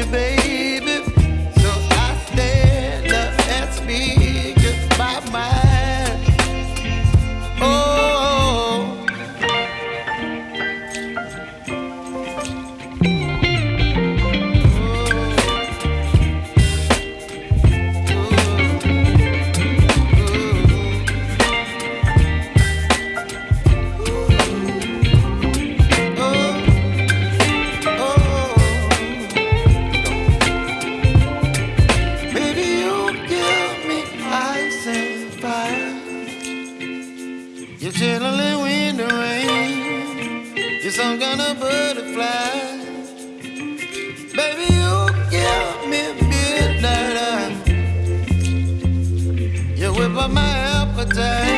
you, baby. You're chilling in the rain. You're some kind of butterfly. Baby, you give me midnight. You whip up my appetite.